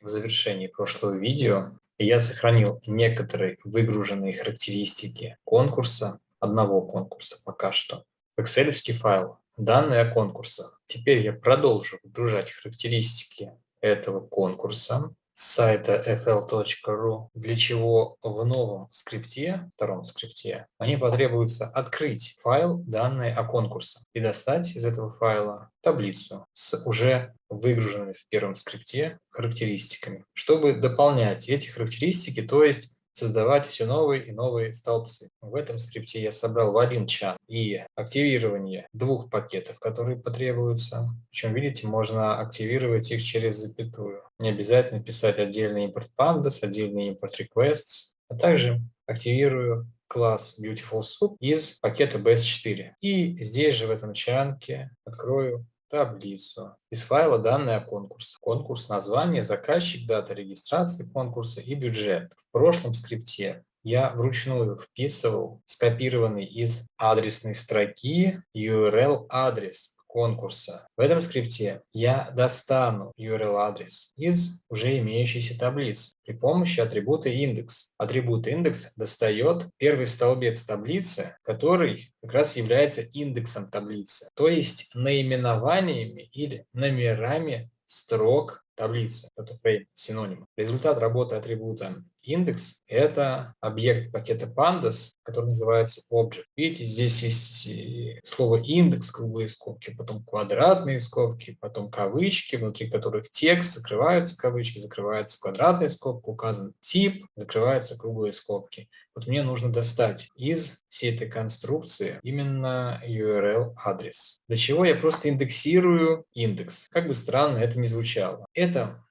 в завершении прошлого видео я сохранил некоторые выгруженные характеристики конкурса, одного конкурса пока что, в Excel файл, данные о конкурсах. Теперь я продолжу выгружать характеристики этого конкурса сайта fl.ru, для чего в новом скрипте, втором скрипте, мне потребуется открыть файл данные о конкурсе и достать из этого файла таблицу с уже выгруженными в первом скрипте характеристиками, чтобы дополнять эти характеристики, то есть создавать все новые и новые столбцы. В этом скрипте я собрал в один чан и активирование двух пакетов, которые потребуются. Причем, видите, можно активировать их через запятую. Не обязательно писать отдельный импорт pandas, отдельный импорт requests, а также активирую класс Beautiful Soup из пакета BS4. И здесь же в этом чанке открою таблицу из файла данные о конкурсе. Конкурс, название, заказчик, дата регистрации конкурса и бюджет. В прошлом скрипте я вручную вписывал скопированный из адресной строки URL-адрес конкурса. В этом скрипте я достану URL-адрес из уже имеющейся таблицы при помощи атрибута индекс. Атрибут индекс достает первый столбец таблицы, который как раз является индексом таблицы, то есть наименованиями или номерами строк таблицы. Это frame, синоним. Результат работы атрибута индекс – это объект пакета pandas, который называется object. Видите, здесь есть слово индекс, круглые скобки, потом квадратные скобки, потом кавычки, внутри которых текст, закрываются кавычки, закрывается квадратная скобка, указан тип, закрываются круглые скобки. Вот мне нужно достать из всей этой конструкции именно URL-адрес. Для чего я просто индексирую индекс. Как бы странно это ни звучало. Это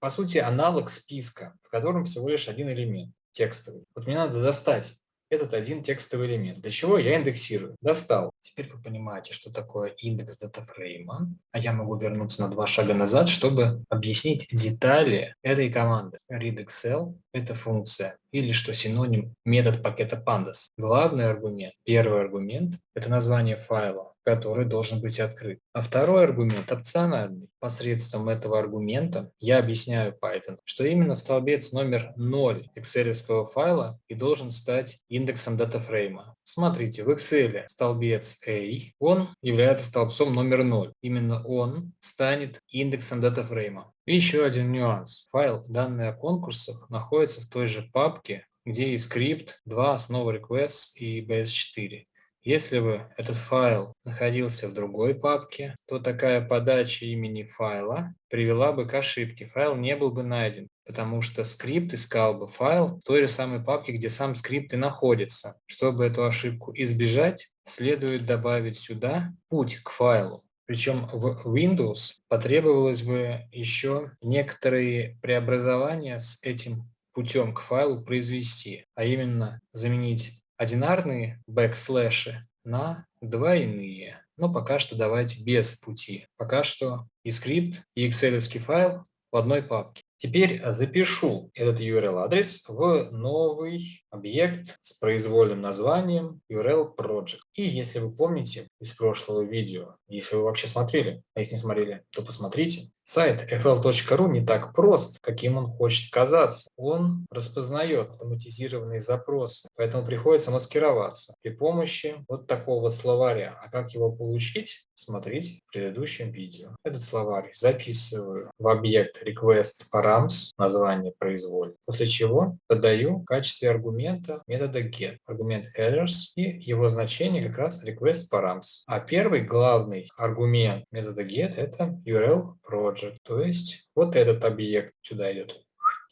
по сути, аналог списка, в котором всего лишь один элемент текстовый. Вот мне надо достать этот один текстовый элемент. Для чего я индексирую? Достал. Теперь вы понимаете, что такое индекс датафрейма. А я могу вернуться на два шага назад, чтобы объяснить детали этой команды. readExcel – это функция, или что синоним метод пакета pandas. Главный аргумент, первый аргумент – это название файла который должен быть открыт. А второй аргумент опциональный. Посредством этого аргумента я объясняю Python, что именно столбец номер 0 Excel файла и должен стать индексом датафрейма. Смотрите, в Excel столбец A, он является столбцом номер 0. Именно он станет индексом датафрейма. И еще один нюанс. Файл данные о конкурсах находится в той же папке, где и скрипт, 2 основы requests и bs4. Если бы этот файл находился в другой папке, то такая подача имени файла привела бы к ошибке. Файл не был бы найден, потому что скрипт искал бы файл в той же самой папке, где сам скрипт и находится. Чтобы эту ошибку избежать, следует добавить сюда путь к файлу. Причем в Windows потребовалось бы еще некоторые преобразования с этим путем к файлу произвести, а именно заменить одинарные бэкслэши на двойные. Но пока что давайте без пути. Пока что и скрипт, и Excel файл в одной папке. Теперь запишу этот URL-адрес в новый объект с произвольным названием URL Project. И если вы помните из прошлого видео, если вы вообще смотрели, а если не смотрели, то посмотрите, сайт fl.ru не так прост, каким он хочет казаться. Он распознает автоматизированные запросы, поэтому приходится маскироваться при помощи вот такого словаря. А как его получить, смотрите в предыдущем видео. Этот словарь записываю в объект request params, название произвольно, после чего подаю в качестве аргумента метода get, аргумент headers и его значение как раз request params. А первый главный аргумент метода get это URL project, то есть вот этот объект сюда идет.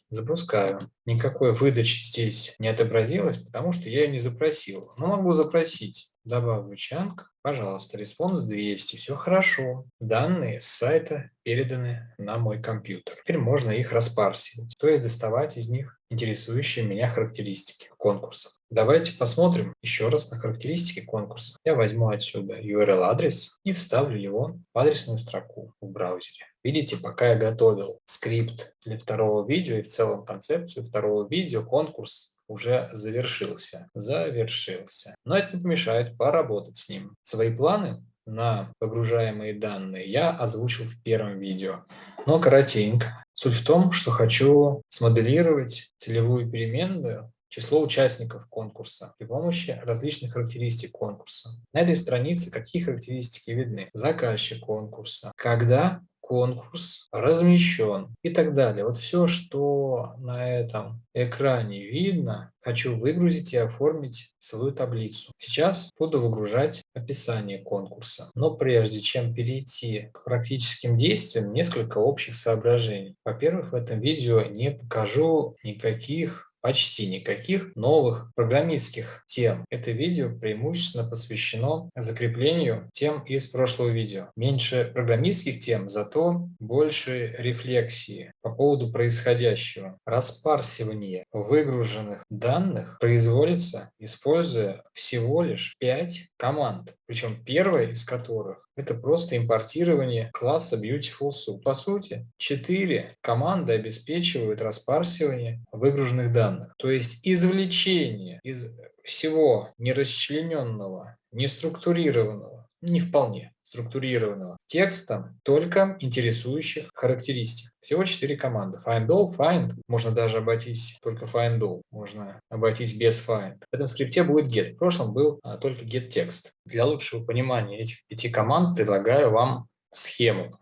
Запускаю. Никакой выдачи здесь не отобразилось, потому что я ее не запросил. Но могу запросить. Добавлю chunk. Пожалуйста, response 200. Все хорошо. Данные с сайта переданы на мой компьютер. Теперь можно их распарсить, то есть доставать из них интересующие меня характеристики конкурса. Давайте посмотрим еще раз на характеристики конкурса. Я возьму отсюда URL-адрес и вставлю его в адресную строку в браузере. Видите, пока я готовил скрипт для второго видео и в целом концепцию второго видео, конкурс уже завершился. Завершился. Но это не помешает поработать с ним. Свои планы на погружаемые данные я озвучил в первом видео, но коротенько. Суть в том, что хочу смоделировать целевую переменную число участников конкурса при помощи различных характеристик конкурса. На этой странице какие характеристики видны? Заказчик конкурса, когда конкурс размещен и так далее. Вот все, что на этом экране видно, хочу выгрузить и оформить свою таблицу. Сейчас буду выгружать описание конкурса. Но прежде чем перейти к практическим действиям, несколько общих соображений. Во-первых, в этом видео не покажу никаких почти никаких новых программистских тем. Это видео преимущественно посвящено закреплению тем из прошлого видео. Меньше программистских тем, зато больше рефлексии по поводу происходящего. Распарсивание выгруженных данных производится, используя всего лишь 5 команд. Причем первая из которых это просто импортирование класса Beautiful Soup. По сути, четыре команды обеспечивают распарсивание выгруженных данных. То есть извлечение из всего нерасчлененного, неструктурированного, не вполне, структурированного текста только интересующих характеристик. Всего четыре команды. Find all, find. Можно даже обойтись только find all. Можно обойтись без find. В этом скрипте будет get. В прошлом был а, только get text. Для лучшего понимания этих пяти команд предлагаю вам схему.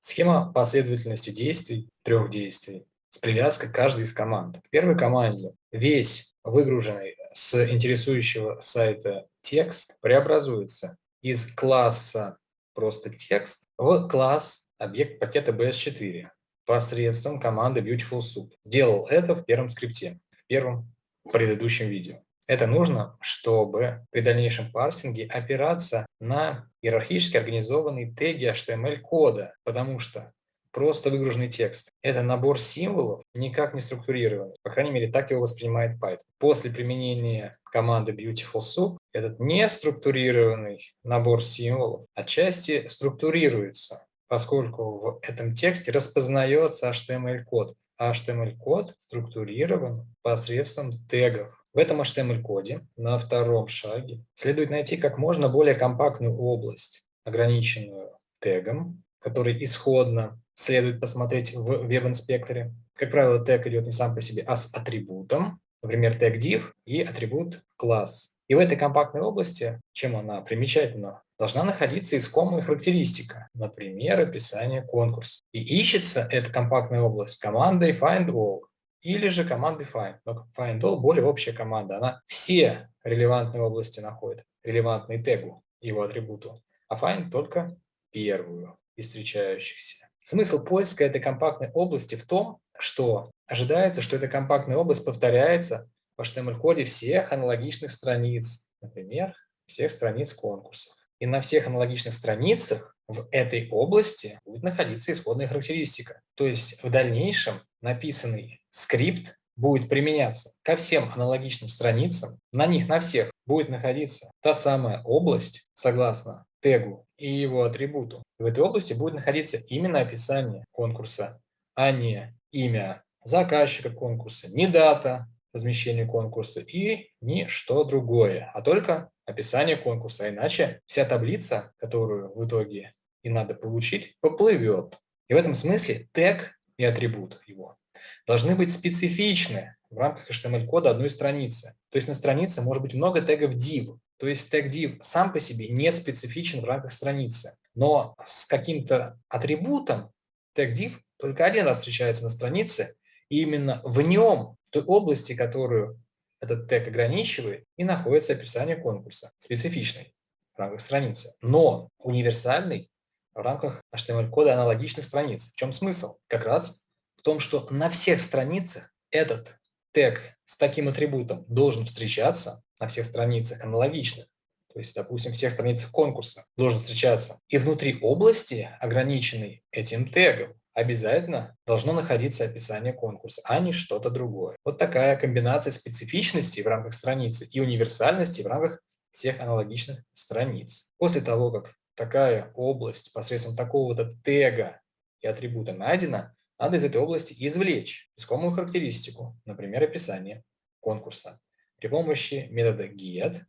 Схема последовательности действий, трех действий, с привязкой к каждой из команд. В первой команде весь выгруженный с интересующего сайта текст преобразуется из класса просто текст в класс объект пакета BS4 посредством команды Beautiful Soup. Делал это в первом скрипте, в первом предыдущем видео. Это нужно, чтобы при дальнейшем парсинге опираться на иерархически организованные теги HTML-кода, потому что просто выгруженный текст. Это набор символов, никак не структурированный. По крайней мере, так его воспринимает Python. После применения команды Beautiful Soup этот неструктурированный набор символов отчасти структурируется, поскольку в этом тексте распознается HTML-код. HTML-код структурирован посредством тегов. В этом HTML-коде на втором шаге следует найти как можно более компактную область, ограниченную тегом, который исходно следует посмотреть в веб-инспекторе. Как правило, тег идет не сам по себе, а с атрибутом, например, тег div и атрибут класс. И в этой компактной области, чем она примечательна, должна находиться искомая характеристика, например, описание конкурса. И ищется эта компактная область командой findAll или же командой find. Но findAll более общая команда, она все релевантные области находит, релевантные тегу, его атрибуту, а find только первую из встречающихся. Смысл поиска этой компактной области в том, что ожидается, что эта компактная область повторяется в HTML-коде всех аналогичных страниц, например, всех страниц конкурсов. И на всех аналогичных страницах в этой области будет находиться исходная характеристика. То есть в дальнейшем написанный скрипт будет применяться ко всем аналогичным страницам, на них на всех будет находиться та самая область, согласно тегу и его атрибуту. В этой области будет находиться именно описание конкурса, а не имя заказчика конкурса, не дата размещения конкурса и ни что другое, а только описание конкурса. Иначе вся таблица, которую в итоге и надо получить, поплывет. И в этом смысле тег и атрибут его должны быть специфичны в рамках HTML-кода одной страницы. То есть на странице может быть много тегов div, то есть тег div сам по себе не специфичен в рамках страницы, но с каким-то атрибутом тег div только один раз встречается на странице, и именно в нем, в той области, которую этот тег ограничивает, и находится описание конкурса, специфичный в рамках страницы, но универсальный в рамках HTML-кода аналогичных страниц. В чем смысл? Как раз в том, что на всех страницах этот тег с таким атрибутом должен встречаться на всех страницах аналогичных, то есть, допустим, всех страницах конкурса должен встречаться. И внутри области, ограниченной этим тегом, обязательно должно находиться описание конкурса, а не что-то другое. Вот такая комбинация специфичности в рамках страницы и универсальности в рамках всех аналогичных страниц. После того, как такая область посредством такого-то тега и атрибута найдена, надо из этой области извлечь искомую характеристику, например, описание конкурса, при помощи метода get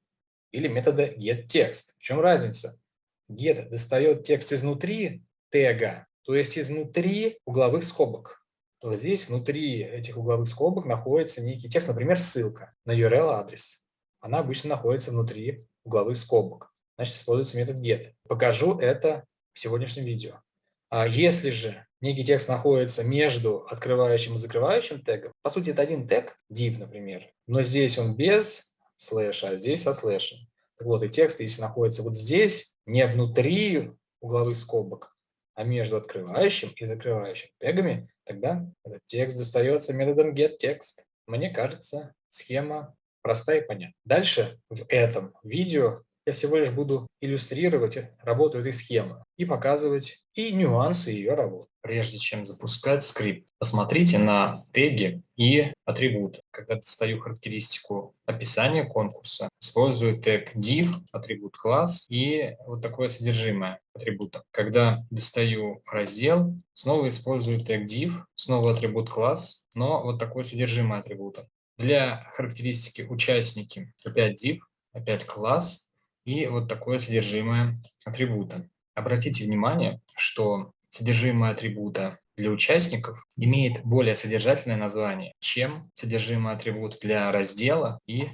или метода getText. В чем разница? Get достает текст изнутри тега, то есть изнутри угловых скобок. вот здесь внутри этих угловых скобок находится некий текст, например, ссылка на URL-адрес. Она обычно находится внутри угловых скобок. Значит, используется метод get. Покажу это в сегодняшнем видео. А если же некий текст находится между открывающим и закрывающим тегом, по сути, это один тег, div, например, но здесь он без слэша, а здесь со слэшем. Так вот, и текст, если находится вот здесь, не внутри угловых скобок, а между открывающим и закрывающим тегами, тогда этот текст достается методом getText. Мне кажется, схема простая и понятна. Дальше в этом видео я всего лишь буду иллюстрировать работу этой схемы и показывать и нюансы ее работы. Прежде чем запускать скрипт, посмотрите на теги и атрибуты. Когда достаю характеристику описания конкурса, использую тег div, атрибут класс и вот такое содержимое атрибута. Когда достаю раздел, снова использую тег div, снова атрибут класс, но вот такое содержимое атрибута. Для характеристики участники опять div, опять класс, и вот такое содержимое атрибута. Обратите внимание, что содержимое атрибута для участников имеет более содержательное название, чем содержимое атрибута для раздела и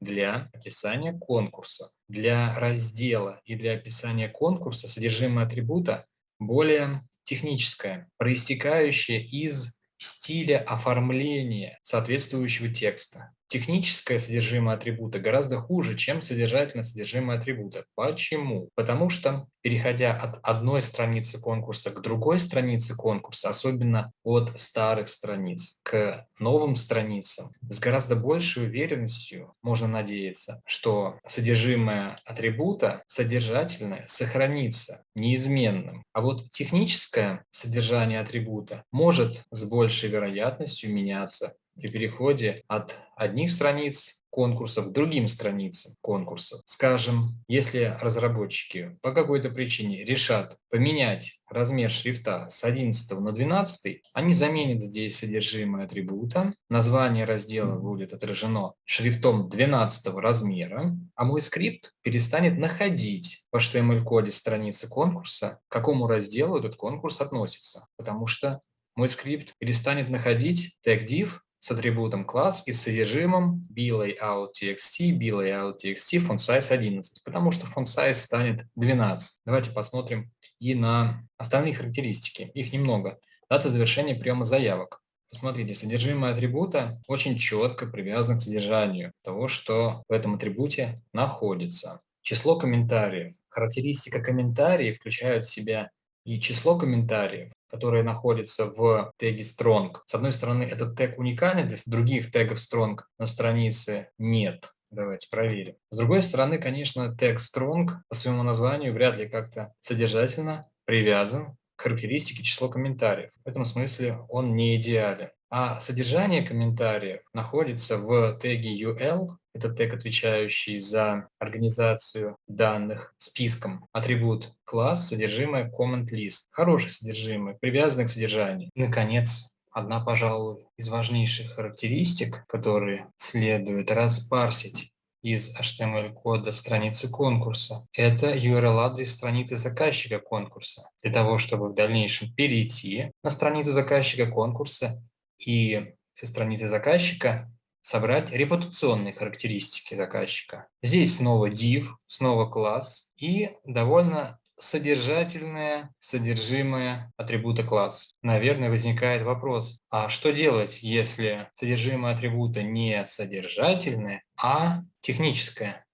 для описания конкурса. Для раздела и для описания конкурса содержимое атрибута более техническое, проистекающее из стиля оформления соответствующего текста. Техническое содержимое атрибута гораздо хуже, чем содержательное содержимое атрибута. Почему? Потому что, переходя от одной страницы конкурса к другой странице конкурса, особенно от старых страниц к новым страницам, с гораздо большей уверенностью можно надеяться, что содержимое атрибута содержательное сохранится неизменным. А вот техническое содержание атрибута может с большей вероятностью меняться при переходе от одних страниц конкурсов к другим страницам конкурсов. Скажем, если разработчики по какой-то причине решат поменять размер шрифта с 11 на 12, они заменят здесь содержимое атрибута, название раздела будет отражено шрифтом 12 размера, а мой скрипт перестанет находить в HTML-коде страницы конкурса, к какому разделу этот конкурс относится, потому что мой скрипт перестанет находить тег div с атрибутом класс и с содержимым blayout.txt, blayout.txt, font size 11, потому что font size станет 12. Давайте посмотрим и на остальные характеристики. Их немного. Дата завершения приема заявок. Посмотрите, содержимое атрибута очень четко привязано к содержанию того, что в этом атрибуте находится. Число комментариев. Характеристика комментариев включает в себя и число комментариев, которые находятся в теге strong. С одной стороны, этот тег уникальный, для других тегов strong на странице нет. Давайте проверим. С другой стороны, конечно, тег strong по своему названию вряд ли как-то содержательно привязан к характеристике число комментариев. В этом смысле он не идеален. А содержание комментариев находится в теге UL, это тег, отвечающий за организацию данных списком. Атрибут класс, содержимое comment list. Хорошее содержимое, привязанное к содержанию. Наконец, одна, пожалуй, из важнейших характеристик, которые следует распарсить из HTML-кода страницы конкурса. Это URL-адрес страницы заказчика конкурса. Для того, чтобы в дальнейшем перейти на страницу заказчика конкурса и со страницы заказчика собрать репутационные характеристики заказчика. Здесь снова div, снова класс и довольно содержательное содержимое атрибута класс. Наверное, возникает вопрос, а что делать, если содержимое атрибута не содержательное, а техническое?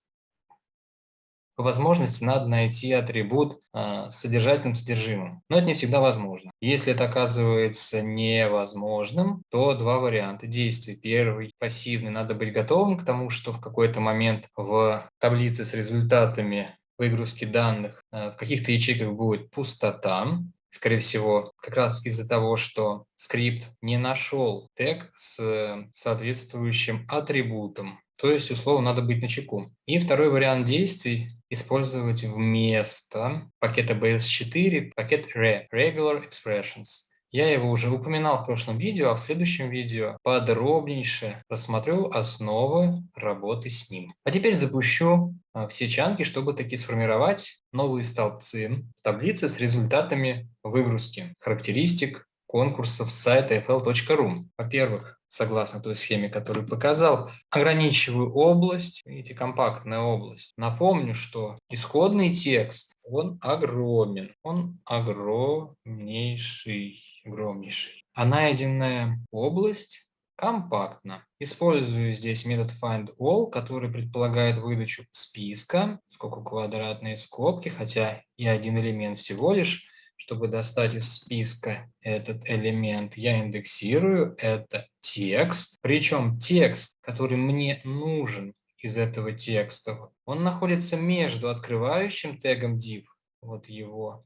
По возможности надо найти атрибут э, с содержательным содержимым. Но это не всегда возможно. Если это оказывается невозможным, то два варианта действий. Первый, пассивный, надо быть готовым к тому, что в какой-то момент в таблице с результатами выгрузки данных э, в каких-то ячейках будет пустота, скорее всего, как раз из-за того, что скрипт не нашел тег с соответствующим атрибутом. То есть, условно, надо быть на чеку. И второй вариант действий – использовать вместо пакета BS4 пакет RE, Regular Expressions. Я его уже упоминал в прошлом видео, а в следующем видео подробнейше рассмотрю основы работы с ним. А теперь запущу а, все чанки, чтобы таки сформировать новые столбцы в таблице с результатами выгрузки характеристик конкурсов с сайта fl.ru. Во-первых, согласно той схеме, которую показал, ограничиваю область, видите, компактная область. Напомню, что исходный текст, он огромен, он огромнейший, огромнейший. А найденная область компактно. Использую здесь метод findAll, который предполагает выдачу списка, сколько квадратные скобки, хотя и один элемент всего лишь. Чтобы достать из списка этот элемент, я индексирую, это текст. Причем текст, который мне нужен из этого текста, он находится между открывающим тегом div, вот его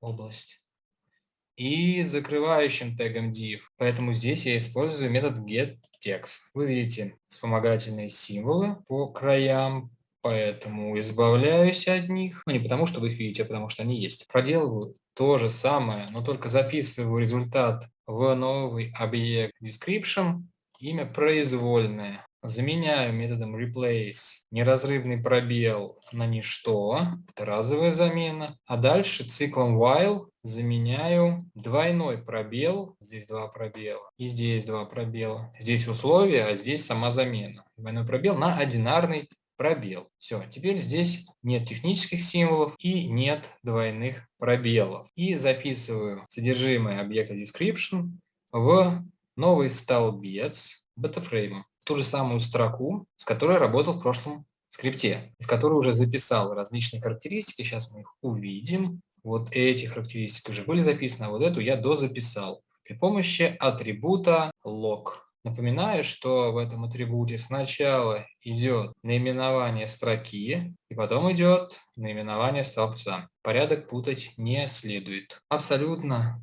область, и закрывающим тегом div. Поэтому здесь я использую метод getText. Вы видите вспомогательные символы по краям, поэтому избавляюсь от них. Ну, не потому, что вы их видите, а потому что они есть. Проделываю то же самое, но только записываю результат в новый объект description, имя произвольное. Заменяю методом replace неразрывный пробел на ничто, это разовая замена. А дальше циклом while заменяю двойной пробел, здесь два пробела, и здесь два пробела. Здесь условия, а здесь сама замена. Двойной пробел на одинарный пробел. Все, теперь здесь нет технических символов и нет двойных пробелов. И записываю содержимое объекта description в новый столбец бетафрейма ту же самую строку, с которой работал в прошлом скрипте, в которой уже записал различные характеристики. Сейчас мы их увидим. Вот эти характеристики уже были записаны, а вот эту я дозаписал при помощи атрибута log. Напоминаю, что в этом атрибуте сначала идет наименование строки, и потом идет наименование столбца. Порядок путать не следует. Абсолютно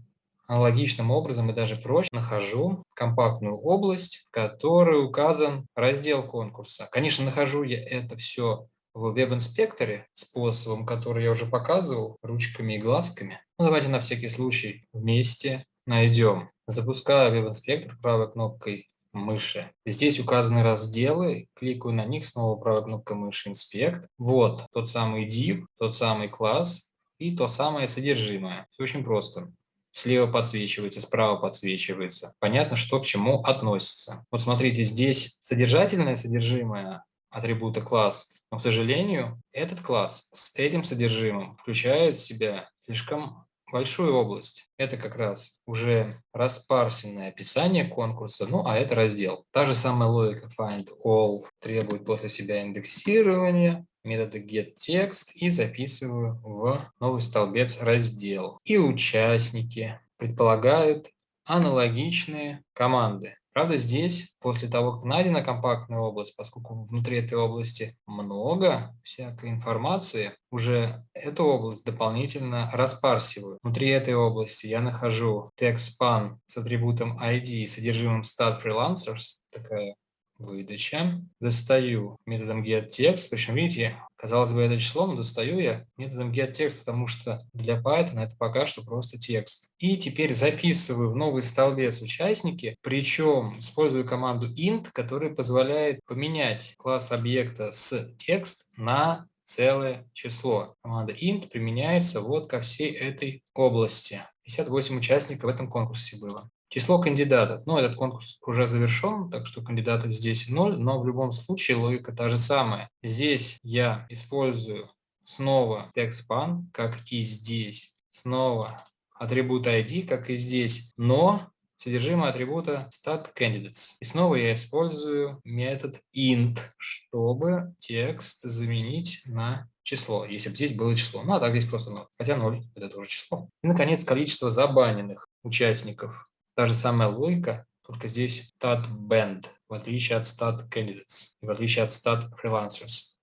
Аналогичным образом и даже проще нахожу компактную область, в которой указан раздел конкурса. Конечно, нахожу я это все в веб-инспекторе способом, который я уже показывал, ручками и глазками. Ну, давайте на всякий случай вместе найдем. Запускаю веб-инспектор правой кнопкой мыши. Здесь указаны разделы, кликаю на них, снова правой кнопкой мыши «Инспект». Вот тот самый div, тот самый класс и то самое содержимое. Все очень просто слева подсвечивается, справа подсвечивается. Понятно, что к чему относится. Вот смотрите, здесь содержательное содержимое атрибута класс, но, к сожалению, этот класс с этим содержимым включает в себя слишком большую область. Это как раз уже распарсенное описание конкурса, ну а это раздел. Та же самая логика find all требует после себя индексирования, метода getText и записываю в новый столбец раздел. И участники предполагают аналогичные команды. Правда, здесь, после того, как найдена компактная область, поскольку внутри этой области много всякой информации, уже эту область дополнительно распарсиваю. Внутри этой области я нахожу text-span с атрибутом ID и содержимым stat freelancers, такая выдача. Достаю методом getText, причем, видите, казалось бы, это число, но достаю я методом getText, потому что для Python это пока что просто текст. И теперь записываю в новый столбец участники, причем использую команду int, которая позволяет поменять класс объекта с текст на целое число. Команда int применяется вот ко всей этой области. 58 участников в этом конкурсе было. Число кандидатов. Ну, этот конкурс уже завершен, так что кандидатов здесь 0, но в любом случае логика та же самая. Здесь я использую снова TextSpan, как и здесь. Снова атрибут ID, как и здесь, но содержимое атрибута StatCandidates. И снова я использую метод int, чтобы текст заменить на число, если бы здесь было число. Ну, а так здесь просто 0, хотя 0 – это тоже число. И, наконец, количество забаненных участников. Та же самая логика, только здесь stat band, в отличие от stat candidates в отличие от stat freelancers.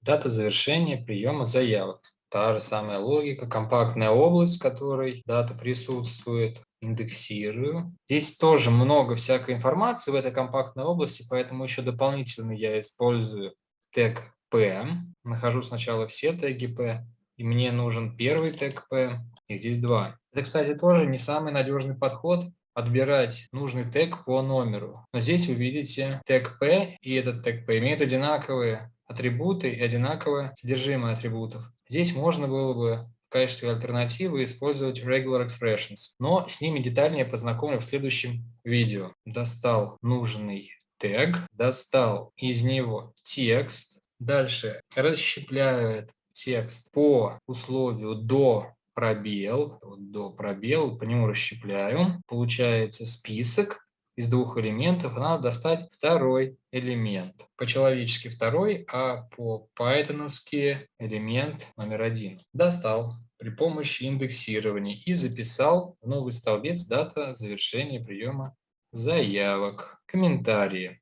Дата завершения приема заявок. Та же самая логика, компактная область, в которой дата присутствует. Индексирую. Здесь тоже много всякой информации в этой компактной области, поэтому еще дополнительно я использую тег P. Нахожу сначала все теги P, и мне нужен первый тег P, и здесь два. Это, кстати, тоже не самый надежный подход отбирать нужный тег по номеру. Но здесь вы видите тег P и этот тег P имеют одинаковые атрибуты и одинаковое содержимое атрибутов. Здесь можно было бы качестве альтернативы использовать regular expressions, но с ними детальнее познакомлю в следующем видео. Достал нужный тег, достал из него текст, дальше расщепляю этот текст по условию до пробел, вот до пробел, по нему расщепляю, получается список из двух элементов, надо достать второй элемент. По-человечески второй, а по-пайтоновски элемент номер один. Достал при помощи индексирования и записал в новый столбец дата завершения приема заявок. Комментарии.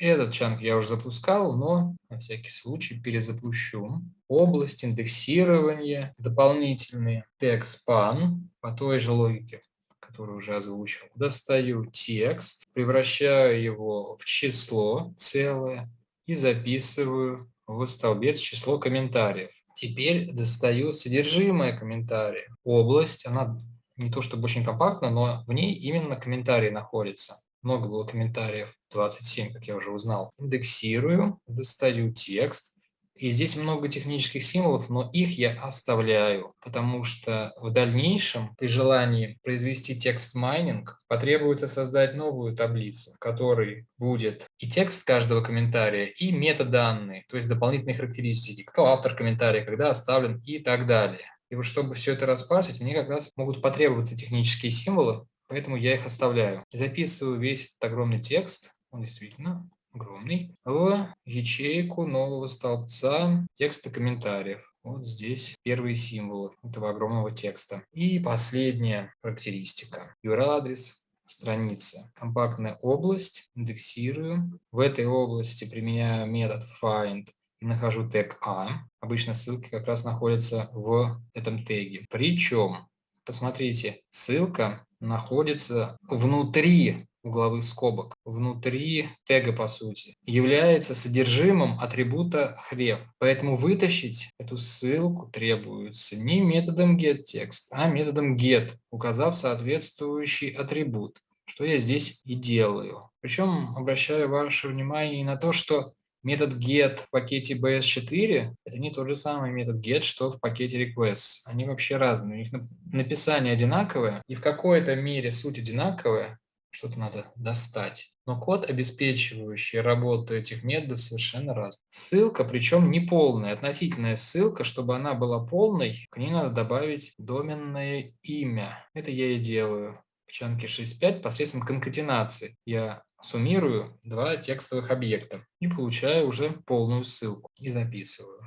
Этот чанк я уже запускал, но на всякий случай перезапущу. Область индексирования, дополнительные TextSpan по той же логике, которую уже озвучил. Достаю текст, превращаю его в число целое и записываю в столбец число комментариев. Теперь достаю содержимое комментария. Область, она не то чтобы очень компактна, но в ней именно комментарии находятся много было комментариев, 27, как я уже узнал. Индексирую, достаю текст. И здесь много технических символов, но их я оставляю, потому что в дальнейшем при желании произвести текст майнинг потребуется создать новую таблицу, в которой будет и текст каждого комментария, и метаданные, то есть дополнительные характеристики, кто автор комментария, когда оставлен и так далее. И вот чтобы все это распарсить, мне как раз могут потребоваться технические символы, поэтому я их оставляю. Записываю весь этот огромный текст, он действительно огромный, в ячейку нового столбца текста комментариев. Вот здесь первые символы этого огромного текста. И последняя характеристика. URL-адрес страницы. Компактная область. Индексирую. В этой области применяю метод find и нахожу тег A. Обычно ссылки как раз находятся в этом теге. Причем, посмотрите, ссылка находится внутри угловых скобок, внутри тега, по сути, является содержимым атрибута href. Поэтому вытащить эту ссылку требуется не методом getText, а методом get, указав соответствующий атрибут, что я здесь и делаю. Причем обращаю ваше внимание на то, что Метод get в пакете bs4 – это не тот же самый метод get, что в пакете requests. Они вообще разные. У них написание одинаковое, и в какой-то мере суть одинаковая, что-то надо достать. Но код, обеспечивающий работу этих методов, совершенно разный. Ссылка, причем не полная, относительная ссылка, чтобы она была полной, к ней надо добавить доменное имя. Это я и делаю в чанке 6.5 посредством конкатенации. Я суммирую два текстовых объекта и получаю уже полную ссылку и записываю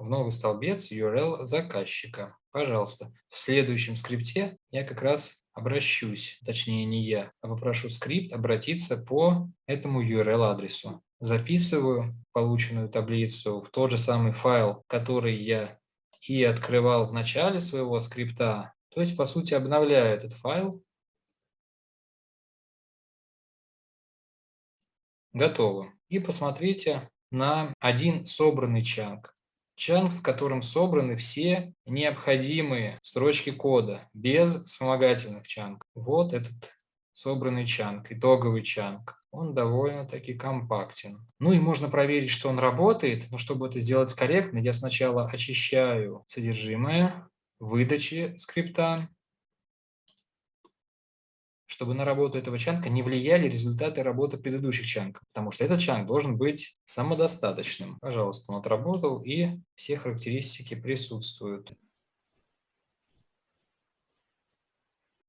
в новый столбец URL заказчика. Пожалуйста, в следующем скрипте я как раз обращусь, точнее не я, а попрошу скрипт обратиться по этому URL-адресу. Записываю полученную таблицу в тот же самый файл, который я и открывал в начале своего скрипта. То есть, по сути, обновляю этот файл Готово. И посмотрите на один собранный чанк. Чанк, в котором собраны все необходимые строчки кода, без вспомогательных чанк. Вот этот собранный чанк, итоговый чанк. Он довольно-таки компактен. Ну и можно проверить, что он работает, но чтобы это сделать корректно, я сначала очищаю содержимое выдачи скрипта, чтобы на работу этого чанка не влияли результаты работы предыдущих чанков, потому что этот чанк должен быть самодостаточным. Пожалуйста, он отработал, и все характеристики присутствуют.